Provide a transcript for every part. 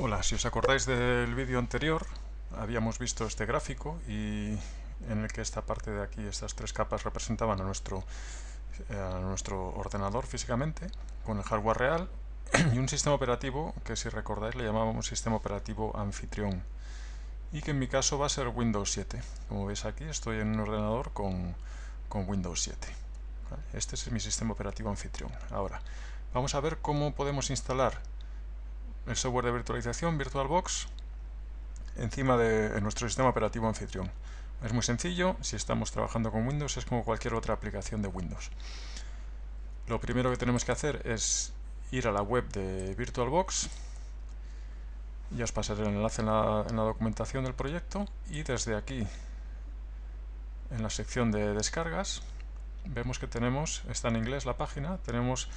Hola, si os acordáis del vídeo anterior, habíamos visto este gráfico y en el que esta parte de aquí, estas tres capas representaban a nuestro, eh, a nuestro ordenador físicamente, con el hardware real, y un sistema operativo que si recordáis le llamábamos sistema operativo anfitrión, y que en mi caso va a ser Windows 7. Como veis aquí estoy en un ordenador con, con Windows 7. Este es mi sistema operativo anfitrión. Ahora, vamos a ver cómo podemos instalar el software de virtualización VirtualBox encima de nuestro sistema operativo anfitrión. Es muy sencillo, si estamos trabajando con Windows es como cualquier otra aplicación de Windows. Lo primero que tenemos que hacer es ir a la web de VirtualBox, ya os pasaré el enlace en la, en la documentación del proyecto y desde aquí en la sección de descargas vemos que tenemos, está en inglés la página, tenemos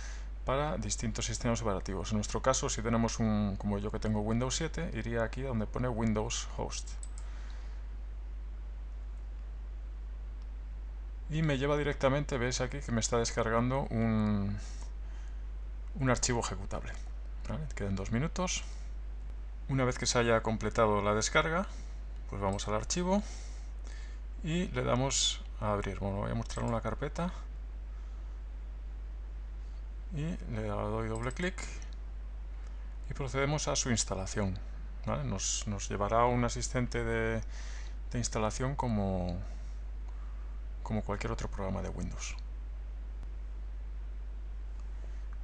para distintos sistemas operativos. En nuestro caso, si tenemos un, como yo que tengo Windows 7, iría aquí donde pone Windows Host. Y me lleva directamente, veis aquí que me está descargando un, un archivo ejecutable. Quedan dos minutos. Una vez que se haya completado la descarga, pues vamos al archivo y le damos a abrir. Bueno, voy a mostrar una carpeta y le doy doble clic y procedemos a su instalación. Nos, llevará un asistente de, instalación como, como cualquier otro programa de Windows.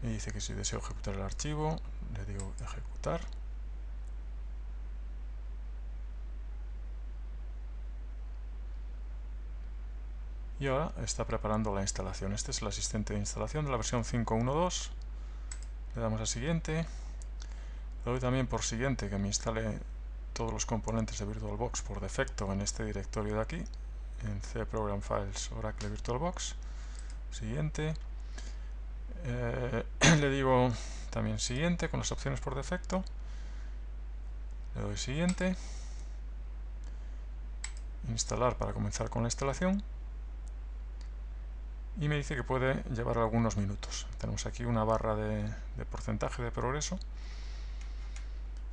Me dice que si deseo ejecutar el archivo, le digo ejecutar. Y ahora está preparando la instalación. Este es el asistente de instalación de la versión 5.1.2. Le damos a siguiente. Le doy también por siguiente que me instale todos los componentes de VirtualBox por defecto en este directorio de aquí, en C Program Files Oracle VirtualBox. Siguiente. Eh, le digo también siguiente con las opciones por defecto. Le doy siguiente. Instalar para comenzar con la instalación y me dice que puede llevar algunos minutos. Tenemos aquí una barra de, porcentaje de progreso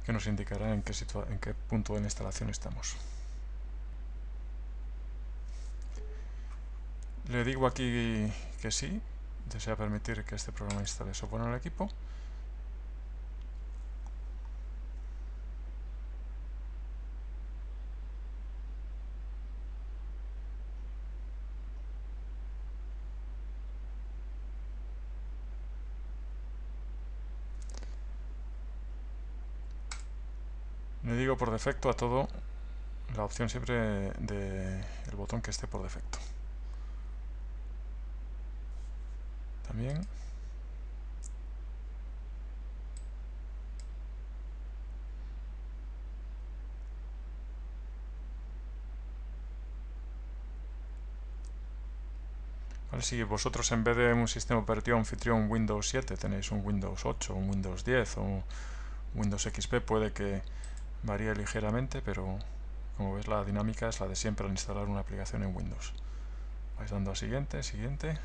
que nos indicará en qué, punto de la instalación estamos. Le digo aquí que sí, desea permitir que este programa instale software en el equipo Le digo por defecto a todo la opción siempre del el botón que esté por defecto. También si vosotros en vez de un sistema operativo anfitrión Windows 7 tenéis un Windows 8, un Windows 10 o Windows XP, puede que varía ligeramente, pero como ves la dinámica es la de siempre al instalar una aplicación en Windows. Vais dando a siguiente, siguiente.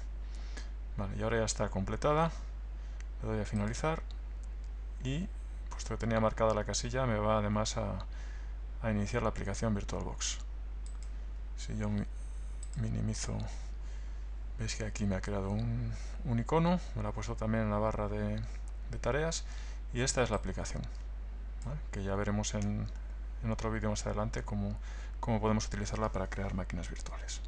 Vale, y ahora ya está completada. Le doy a finalizar y puesto que tenía marcada la casilla me va además a, iniciar la aplicación VirtualBox. Si yo minimizo, veis que aquí me ha creado un, icono, me lo ha puesto también en la barra de tareas y esta es la aplicación que ya veremos en, en otro vídeo más adelante cómo, cómo podemos utilizarla para crear máquinas virtuales.